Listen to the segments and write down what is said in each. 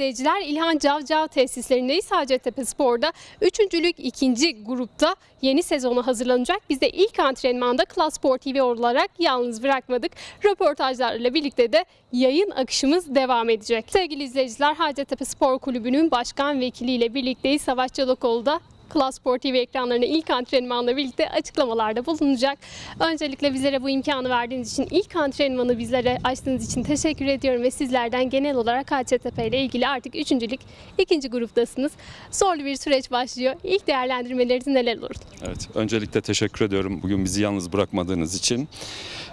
izleyiciler İlhan Cavcav tesislerindeyiz. Hacettepe Spor'da 3. lig 2. grupta yeni sezona hazırlanacak. Biz de ilk antrenmanda Klas Spor TV olarak yalnız bırakmadık. Röportajlarla birlikte de yayın akışımız devam edecek. Sevgili izleyiciler Hacettepe Spor Kulübü'nün başkan vekiliyle birlikteyiz. Savaş Çolakoğlu Klas Spor TV ekranlarına ilk antrenmanla birlikte açıklamalarda bulunacak. Öncelikle bizlere bu imkanı verdiğiniz için, ilk antrenmanı bizlere açtığınız için teşekkür ediyorum ve sizlerden genel olarak Hacettepe ile ilgili artık üçüncülük ikinci gruptasınız. Zorlu bir süreç başlıyor. İlk değerlendirmeleriniz neler olur? Evet, öncelikle teşekkür ediyorum bugün bizi yalnız bırakmadığınız için.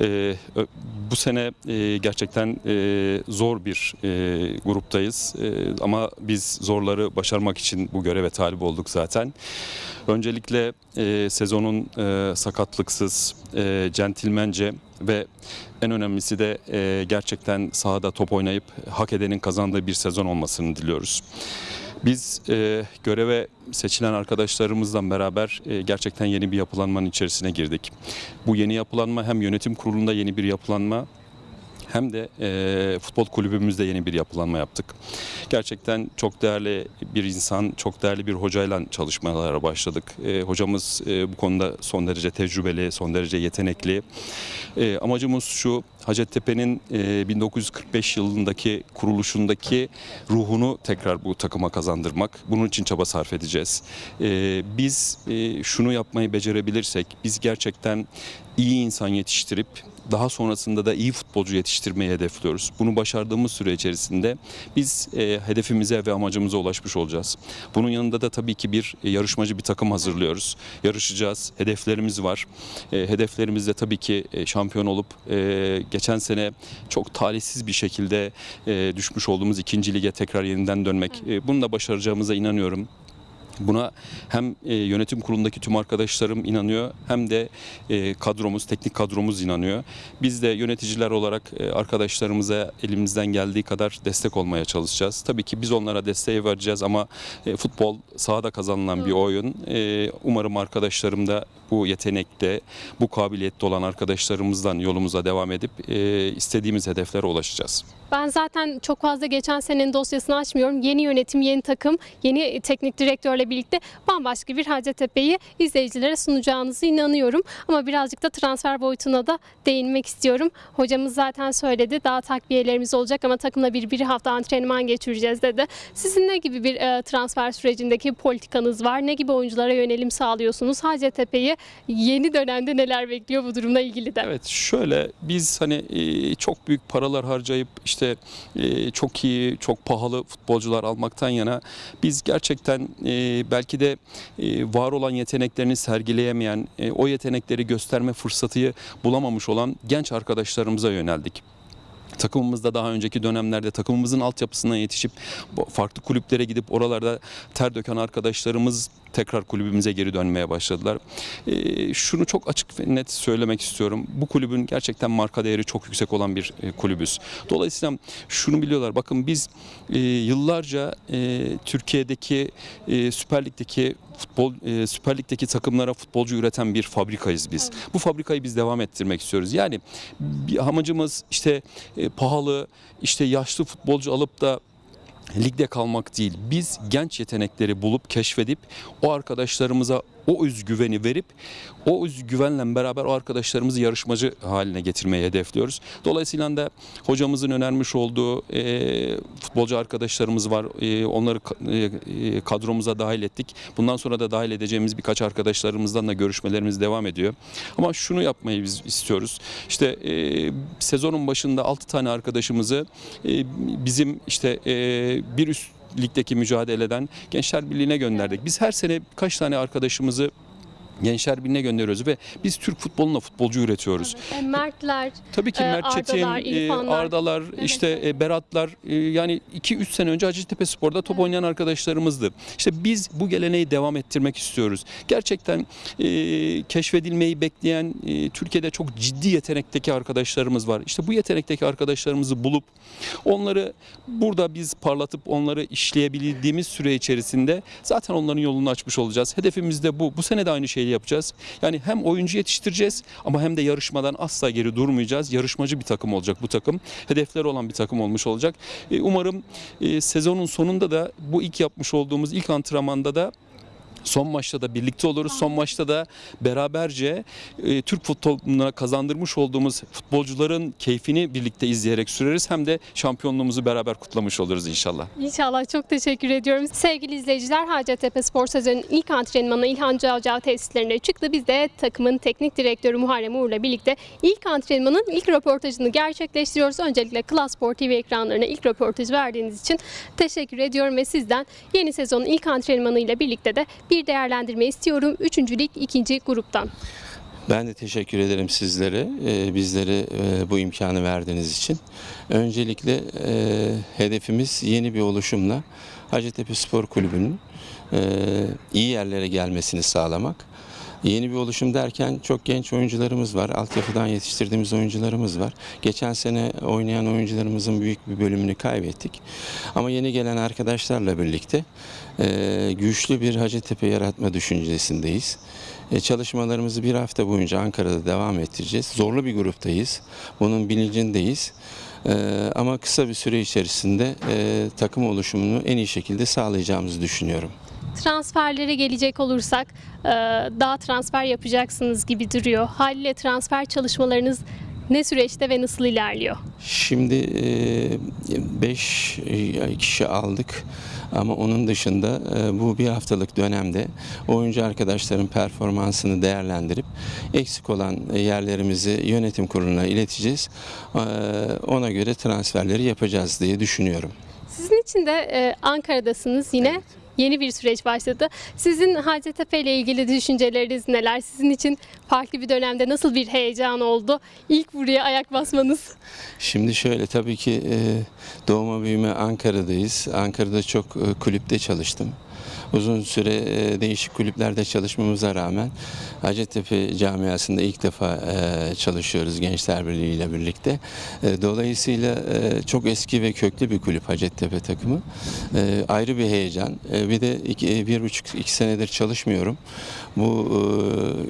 Ee, bu sene e, gerçekten e, zor bir e, gruptayız E, ama biz zorları başarmak için bu göreve talip olduk zaten. Öncelikle e, sezonun e, sakatlıksız, e, centilmence ve en önemlisi de e, gerçekten sahada top oynayıp hak edenin kazandığı bir sezon olmasını diliyoruz. Biz e, göreve seçilen arkadaşlarımızla beraber e, gerçekten yeni bir yapılanmanın içerisine girdik. Bu yeni yapılanma hem yönetim kurulunda yeni bir yapılanma hem de e, futbol kulübümüzde yeni bir yapılanma yaptık. Gerçekten çok değerli bir insan, çok değerli bir hocayla çalışmalara başladık. E, hocamız e, bu konuda son derece tecrübeli, son derece yetenekli. E, amacımız şu, Hacettepe'nin e, 1945 yılındaki kuruluşundaki ruhunu tekrar bu takıma kazandırmak. Bunun için çaba sarf edeceğiz. E, biz e, şunu yapmayı becerebilirsek, biz gerçekten iyi insan yetiştirip daha sonrasında da iyi futbolcu yetiştirmeyi hedefliyoruz. Bunu başardığımız süre içerisinde biz e, hedefimize ve amacımıza ulaşmış olacağız. Bunun yanında da tabii ki bir e, yarışmacı bir takım hazırlıyoruz. Yarışacağız. Hedeflerimiz var. E, hedeflerimiz de tabii ki e, şampiyon olup e, geçen sene çok talihsiz bir şekilde e, düşmüş olduğumuz ikinci lige tekrar yeniden dönmek. E, bunu da başaracağımıza inanıyorum. Buna hem e, yönetim kurulundaki tüm arkadaşlarım inanıyor hem de e, kadromuz, teknik kadromuz inanıyor. Biz de yöneticiler olarak e, arkadaşlarımıza elimizden geldiği kadar destek olmaya çalışacağız. Tabii ki biz onlara desteği vereceğiz ama futbol sahada kazanılan bir oyun. Umarım arkadaşlarım da bu yetenekte, bu kabiliyette olan arkadaşlarımızdan yolumuza devam edip e, istediğimiz hedeflere ulaşacağız. Ben zaten çok fazla geçen senenin dosyasını açmıyorum. Yeni yönetim, yeni takım, yeni teknik direktörle birlikte bambaşka bir Hacettepe'yi izleyicilere sunacağınızı inanıyorum. Ama birazcık da transfer boyutuna da değinmek istiyorum. Hocamız zaten söyledi daha takviyelerimiz olacak ama takımla bir, bir hafta antrenman geçireceğiz dedi. Sizin ne gibi bir e, transfer sürecindeki politikanız var? Ne gibi oyunculara yönelim sağlıyorsunuz? Hacettepe'yi yeni dönemde neler bekliyor bu durumla ilgili de? Evet şöyle biz hani e, çok büyük paralar harcayıp işte e, çok iyi, çok pahalı futbolcular almaktan yana biz gerçekten e, belki de var olan yeteneklerini sergileyemeyen, o yetenekleri gösterme fırsatı bulamamış olan genç arkadaşlarımıza yöneldik. Takımımızda daha önceki dönemlerde takımımızın altyapısına yetişip farklı kulüplere gidip oralarda ter döken arkadaşlarımız tekrar kulübümüze geri dönmeye başladılar. Ee, şunu çok açık ve net söylemek istiyorum. Bu kulübün gerçekten marka değeri çok yüksek olan bir e, kulübüz. Dolayısıyla şunu biliyorlar. Bakın biz e, yıllarca e, Türkiye'deki e, Süper Lig'deki futbol e, Süper Lig'deki takımlara futbolcu üreten bir fabrikayız biz. Bu fabrikayı biz devam ettirmek istiyoruz. Yani bir amacımız işte e, pahalı, işte yaşlı futbolcu alıp da ligde kalmak değil. Biz genç yetenekleri bulup keşfedip o arkadaşlarımıza o özgüveni verip o özgüvenle beraber o arkadaşlarımızı yarışmacı haline getirmeyi hedefliyoruz. Dolayısıyla da hocamızın önermiş olduğu e, futbolcu arkadaşlarımız var. E, onları e, e, kadromuza dahil ettik. Bundan sonra da dahil edeceğimiz birkaç arkadaşlarımızdan da görüşmelerimiz devam ediyor. Ama şunu yapmayı biz istiyoruz. İşte e, sezonun başında 6 tane arkadaşımızı e, bizim işte e, bir üst ligdeki mücadeleden Gençler Birliği'ne gönderdik. Biz her sene kaç tane arkadaşımızı Gençler Birliği'ne gönderiyoruz ve biz Türk futboluna futbolcu üretiyoruz. E, Mertler, Tabii ki Ee, Mert Çetin, Ardalar, e, İrfanlar. Ardalar, işte e, Beratlar e, yani 2-3 sene önce Hacettepe Spor'da top oynayan arkadaşlarımızdı. İşte biz bu geleneği devam ettirmek istiyoruz. Gerçekten e, keşfedilmeyi bekleyen e, Türkiye'de çok ciddi yetenekteki arkadaşlarımız var. İşte bu yetenekteki arkadaşlarımızı bulup onları burada biz parlatıp onları işleyebildiğimiz süre içerisinde zaten onların yolunu açmış olacağız. Hedefimiz de bu. Bu sene de aynı şeyi şeyi yapacağız. Yani hem oyuncu yetiştireceğiz ama hem de yarışmadan asla geri durmayacağız. Yarışmacı bir takım olacak bu takım. Hedefleri olan bir takım olmuş olacak. E, Umarım e, sezonun sonunda da bu ilk yapmış olduğumuz ilk antrenmanda da Son maçta da birlikte oluruz. Son maçta da beraberce e, Türk futboluna kazandırmış olduğumuz futbolcuların keyfini birlikte izleyerek süreriz. Hem de şampiyonluğumuzu beraber kutlamış oluruz inşallah. İnşallah çok teşekkür ediyorum. Sevgili izleyiciler Hacettepe Spor sezonunun ilk antrenmanı İlhan Cavcav tesislerine çıktı. Biz de takımın teknik direktörü Muharrem Uğur'la birlikte ilk antrenmanın ilk röportajını gerçekleştiriyoruz. Öncelikle Klas Spor TV ekranlarına ilk röportaj verdiğiniz için teşekkür ediyorum ve sizden yeni sezonun ilk antrenmanıyla birlikte de bir değerlendirme istiyorum. Üçüncü lig ikinci gruptan. Ben de teşekkür ederim sizlere, e, bizlere e, bu imkanı verdiğiniz için. Öncelikle e, hedefimiz yeni bir oluşumla Hacettepe Spor Kulübü'nün e, iyi yerlere gelmesini sağlamak. Yeni bir oluşum derken çok genç oyuncularımız var. Altyapıdan yetiştirdiğimiz oyuncularımız var. Geçen sene oynayan oyuncularımızın büyük bir bölümünü kaybettik. Ama yeni gelen arkadaşlarla birlikte e, güçlü bir Hacettepe yaratma düşüncesindeyiz. E, çalışmalarımızı bir hafta boyunca Ankara'da devam ettireceğiz. Zorlu bir gruptayız. Bunun bilincindeyiz. E, ama kısa bir süre içerisinde e, takım oluşumunu en iyi şekilde sağlayacağımızı düşünüyorum. Transferlere gelecek olursak e, daha transfer yapacaksınız gibi duruyor. Haliyle transfer çalışmalarınız ne süreçte ve nasıl ilerliyor? Şimdi 5 kişi aldık ama onun dışında bu bir haftalık dönemde oyuncu arkadaşların performansını değerlendirip eksik olan yerlerimizi yönetim kuruluna ileteceğiz. Ona göre transferleri yapacağız diye düşünüyorum. Sizin için de Ankara'dasınız yine. Yeni bir süreç başladı. Sizin Hacettepe ile ilgili düşünceleriniz neler? Sizin için farklı bir dönemde nasıl bir heyecan oldu? İlk buraya ayak basmanız. Şimdi şöyle tabii ki e, doğma büyüme Ankara'dayız. Ankara'da çok e, kulüpte çalıştım. Uzun süre e, değişik kulüplerde çalışmamıza rağmen Hacettepe camiasında ilk defa e, çalışıyoruz Gençler Birliği ile birlikte. E, Dolayısıyla çok eski ve köklü bir kulüp Hacettepe takımı. Ayrı bir heyecan. Bir de iki, bir buçuk iki senedir çalışmıyorum. Bu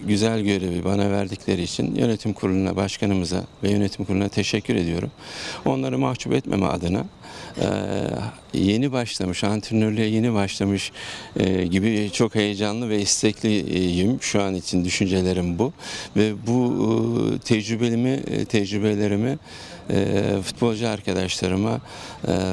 güzel görevi bana verdikleri için yönetim kuruluna, başkanımıza ve yönetim kuruluna teşekkür ediyorum. Onları mahcup etmeme adına yeni başlamış, antrenörlüğe yeni başlamış e, gibi çok heyecanlı ve istekliyim. Şu an için düşüncelerim bu. Ve bu e, tecrübelimi, e, tecrübelerimi futbolcu arkadaşlarıma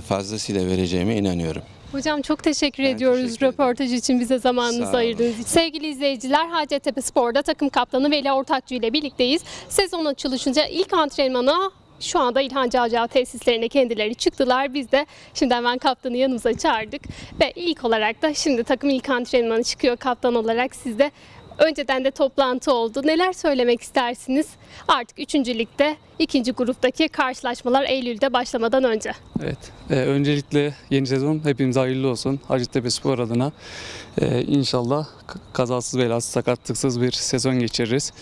fazlasıyla vereceğime inanıyorum. Hocam çok teşekkür Ben ediyoruz teşekkür röportaj için bize zamanınızı ayırdığınız için. Sevgili izleyiciler Hacettepe Spor'da takım kaptanı Veli Ortakçı ile birlikteyiz. Sezon açılışınca ilk antrenmana şu anda İlhan Cavcav tesislerine kendileri çıktılar. Biz de şimdi hemen kaptanı yanımıza çağırdık. Ve ilk olarak da şimdi takım ilk antrenmanı çıkıyor kaptan olarak. Sizde önceden de toplantı oldu. Neler söylemek istersiniz? Artık 3. ligde ikinci gruptaki karşılaşmalar Eylül'de başlamadan önce. Evet. Ee, öncelikle yeni sezon hepimize hayırlı olsun. Hacettepe Spor adına Ee, inşallah kazasız belasız sakatlıksız bir sezon geçiririz.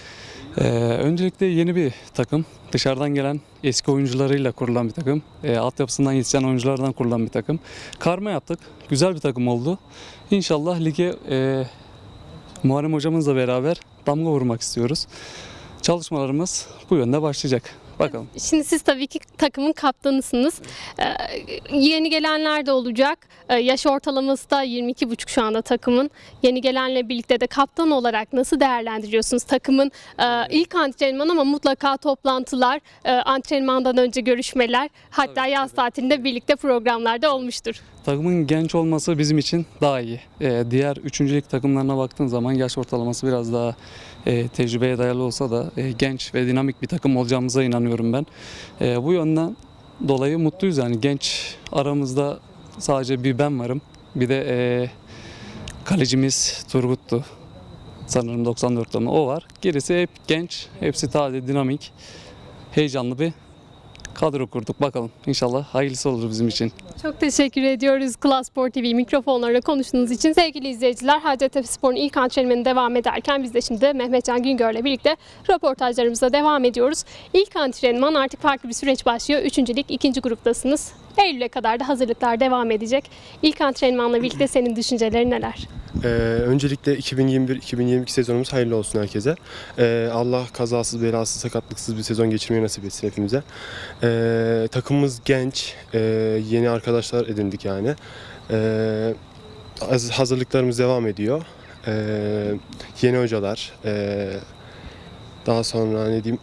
Ee, öncelikle yeni bir takım. Dışarıdan gelen eski oyuncularıyla kurulan bir takım. Ee, altyapısından yetişen oyunculardan kurulan bir takım. Karma yaptık. Güzel bir takım oldu. İnşallah lige e, Muharrem hocamızla beraber damga vurmak istiyoruz. Çalışmalarımız bu yönde başlayacak. Bakalım. Şimdi siz tabii ki takımın kaptanısınız. Ee, yeni gelenler de olacak. Ee, yaş ortalaması da 22,5 şu anda takımın. Yeni gelenle birlikte de kaptan olarak nasıl değerlendiriyorsunuz takımın e, ilk antrenman ama mutlaka toplantılar, e, antrenmandan önce görüşmeler, hatta Tabii, yaz tatilinde birlikte programlarda olmuştur. Takımın genç olması bizim için daha iyi. Ee, diğer üçüncülük takımlarına baktığın zaman yaş ortalaması biraz daha e, tecrübeye dayalı olsa da e, genç ve dinamik bir takım olacağımıza inanıyorum ben. E, bu yönden dolayı mutluyuz yani genç aramızda sadece bir ben varım. Bir de e, kalecimiz Turgut'tu. Sanırım 94 doğumlu o var. Gerisi hep genç, hepsi taze, dinamik, heyecanlı bir kadro kurduk. Bakalım inşallah hayırlısı olur bizim için. Çok teşekkür ediyoruz Klas Spor TV mikrofonlarla konuştuğunuz için. Sevgili izleyiciler Hacettepe Spor'un ilk antrenmanı devam ederken biz de şimdi Mehmetcan Güngör'le birlikte röportajlarımıza devam ediyoruz. İlk antrenman artık farklı bir süreç başlıyor. Üçüncü lig ikinci gruptasınız. Eylül'e kadar da hazırlıklar devam edecek. İlk antrenmanla birlikte senin düşüncelerin neler? Ee, öncelikle 2021-2022 sezonumuz hayırlı olsun herkese. Ee, Allah kazasız, belasız, sakatlıksız bir sezon geçirmeyi nasip etsin hepimize. Ee, takımımız genç, ee, yeni arkadaşlar edindik yani. Ee, haz- hazırlıklarımız devam ediyor. Ee, yeni hocalar, ee, daha sonra ne diyeyim,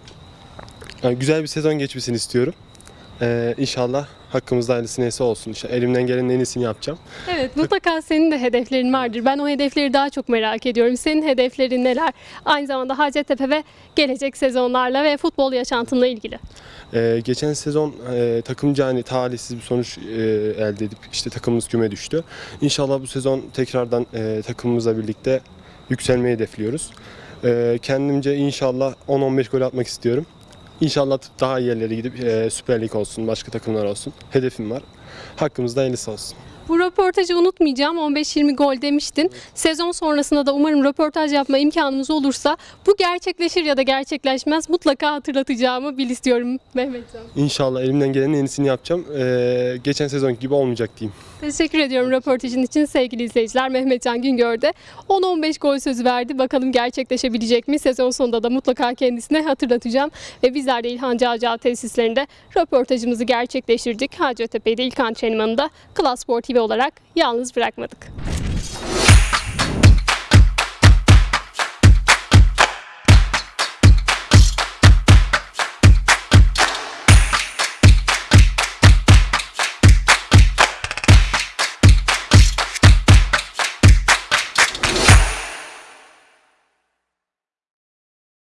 yani güzel bir sezon geçmesini istiyorum. Ee, inşallah hakkımızda hayırlısı neyse olsun. İşte elimden gelenin en iyisini yapacağım. Evet mutlaka senin de hedeflerin vardır. Ben o hedefleri daha çok merak ediyorum. Senin hedeflerin neler? Aynı zamanda Hacettepe ve gelecek sezonlarla ve futbol yaşantınla ilgili. Ee, geçen sezon e, takımca hani talihsiz bir sonuç e, elde edip işte takımımız küme düştü. İnşallah bu sezon tekrardan e, takımımızla birlikte yükselmeyi hedefliyoruz. E, kendimce inşallah 10-15 gol atmak istiyorum. İnşallah daha iyi yerlere gidip e, Süper Lig olsun, başka takımlar olsun. Hedefim var. Hakkımızda hayırlısı olsun. Bu röportajı unutmayacağım. 15-20 gol demiştin. Sezon sonrasında da umarım röportaj yapma imkanımız olursa bu gerçekleşir ya da gerçekleşmez mutlaka hatırlatacağımı bil istiyorum Mehmetcan. İnşallah elimden gelenin en iyisini yapacağım. E, geçen sezon gibi olmayacak diyeyim. Teşekkür ediyorum röportajın için sevgili izleyiciler. Mehmetcan Güngör'de 10-15 gol sözü verdi. Bakalım gerçekleşebilecek mi? Sezon sonunda da mutlaka kendisine hatırlatacağım. Ve bizler de İlhan Cağcağ tesislerinde röportajımızı gerçekleştirdik. Hacettepe'de ilk antrenmanında Klas Spor TV olarak yalnız bırakmadık.